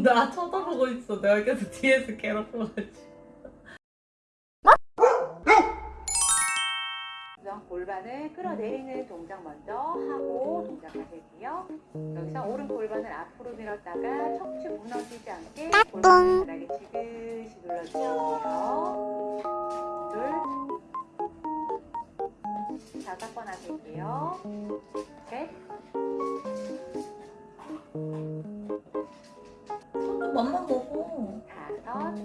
지금 나 쳐다보고 있어. 내가 계속 뒤에서 괴롭혀가지고. 골반을 끌어내리는 동작 먼저 하고 동작하실게요. 여기서 오른 골반을 앞으로 밀었다가 척추 무너지지 않게 골반을 바닥에 지그시 눌러주시고요. 둘, 다섯 번 하실게요. 맘만 먹어. 다섯.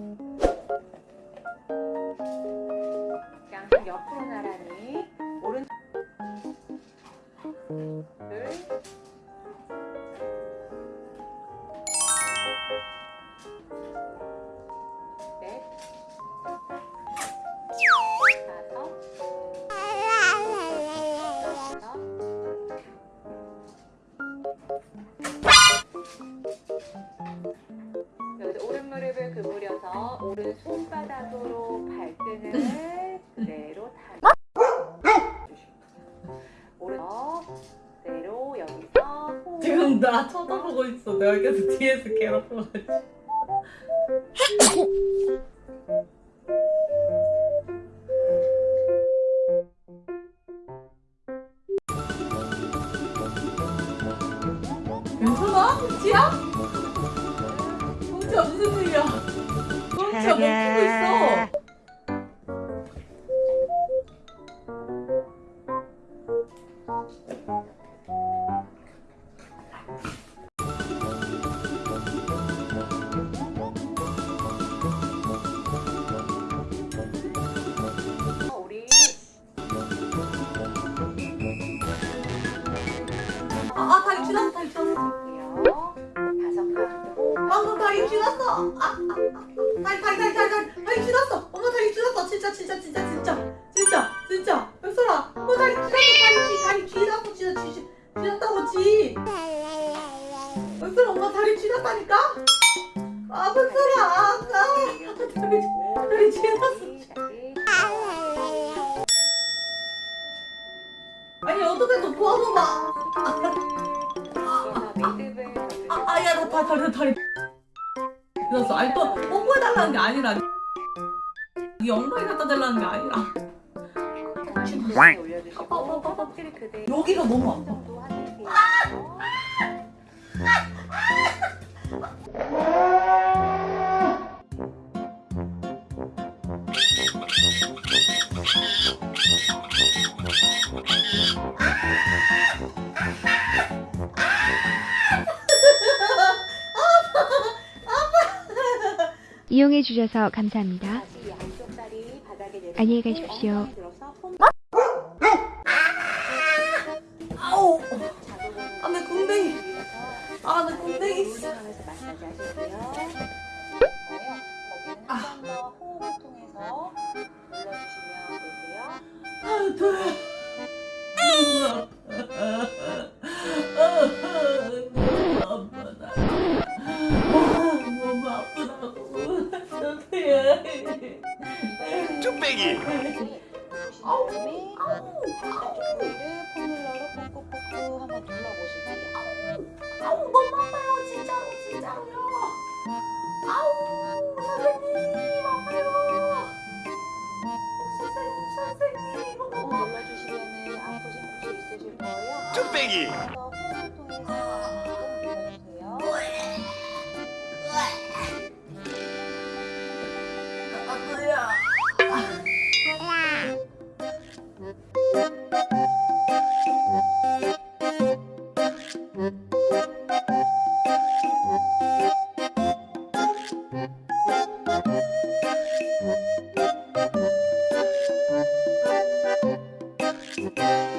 양손 옆으로 나란히 무릎을 구부려서 오른 손바닥으로 발등을 그대로 다 오른 그대로 여기서 지금 나 쳐다보고 있어. 내가 계속 뒤에서 괴롭혀가지고. 괜찮아? 홍지야? 홍지야 무슨 일이야? 홍지야 멈추고 있어. 아, 아 다리 지났 다리. 아, 아, 아, 다리 다리 다리 다리 다리 지났어. 엄마 다리 지났어. 진짜 진짜 진짜 진짜 진짜 진짜. 백설아, 엄마 다리 지났어. 다리 지 다리 지났어. 진짜 지 지났다고 지. 백설아, 엄마 다리 지났다니까. 아 백설아, 아, 아 다리 다리 지났어. 아니 어떻게 좀 도와줘봐. 아, 아, 야, 나 다, 다리, 다리. 그랬어. 아니, 또, 뽀뽀해달라는 게 아니라. 이 엉덩이 갖다 달라는 게 아니라. 여기가 너무 아파. 이용해 주셔서 감사합니다. 안녕히 가십시오. 아우! 아, 내 궁뎅이. 아, 내 궁뎅이. 아. 아, 돼. 뚝배기 아우, 아우, 반대쪽 부위를 폼롤러로 꾹꾹꾹꾹 한번 눌러보실게요. 아우, 너무 아파요. 진짜로, 진짜로요. 아우, 선생님, 아파요. 선생님, 선생님, 이거. 눌러주시면 아프신 곳이 있으실 거예요. 뚝배기 한 you.